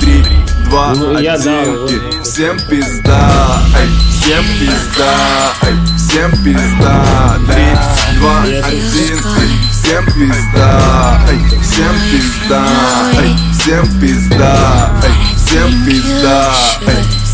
Три, два, ну, один. Всем пизда, ай, всем пизда, ай, всем пизда. Три, два, один. Всем пизда, ай, всем пизда, ай, всем пизда, ай, всем пизда, ай,